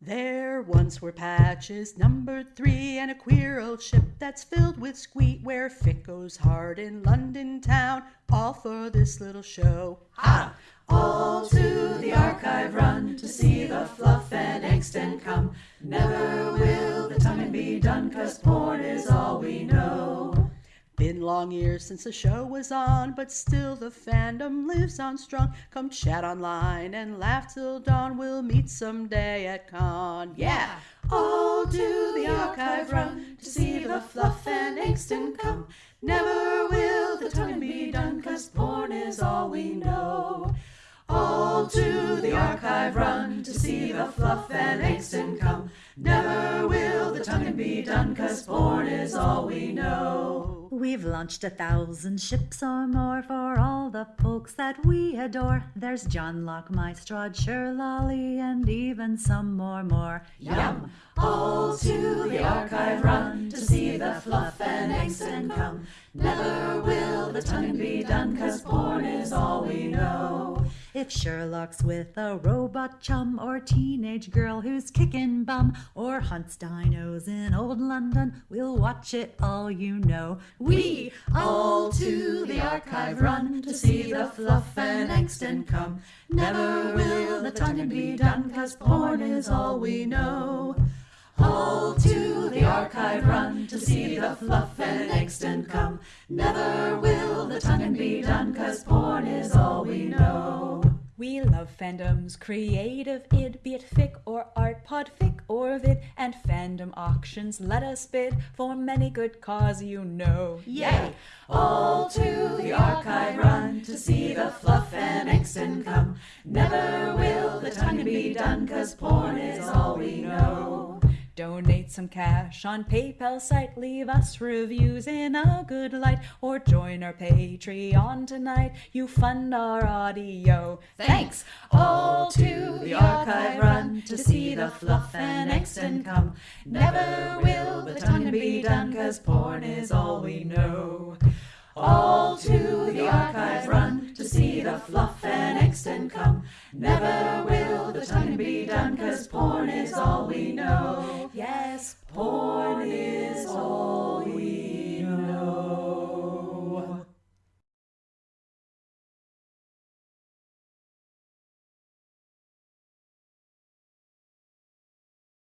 There once were patches numbered three, and a queer old ship that's filled with squeak, where fic goes hard in London town, all for this little show. Ha! All to the archive run to see the fluff and angst come. Never will the tonguing be done, cause porn Been long years since the show was on, but still the fandom lives on strong. Come chat online and laugh till dawn. We'll meet someday at con. Yeah! All to the archive run to see the fluff and angst come. Never will the tonguing be done, cause porn is all we know. All to the archive run to see the fluff and angst come. Never will the tonguing be done, cause porn is all we know. We've launched a thousand ships or more for all the folks that we adore. There's John Locke, Mystrade, Lolly, and even some more more. Yum! All to the archive run to see the fluff and angst and come. Never will the tonguing be done, cause porn is all we know. If Sherlock's with a robot chum or teenage girl who's kicking bum or hunts dinos in old London, we'll watch it all you know. We all to the archive run to see the fluff and angst and come. Never will the tonguing be done, cause porn is all we know. All to the archive run to see the fluff and angst and come. Never will the tonguing be done, cause porn is all we know. We love fandom's creative id, be it fic or art, pod fic or vid, and fandom auctions let us bid for many good cause you know. Yay! All to the archive run to see the fluff and angst come. Never will the tongue be done, cause porn Donate some cash on PayPal site, leave us reviews in a good light, or join our Patreon tonight. You fund our audio. Thanks all to the archive run to see the fluff and angst come. Never will the tongue be done, cause porn is all we know. All to the archive run to see the fluff and angst come. Never will the tongue be done, cause porn is all we know.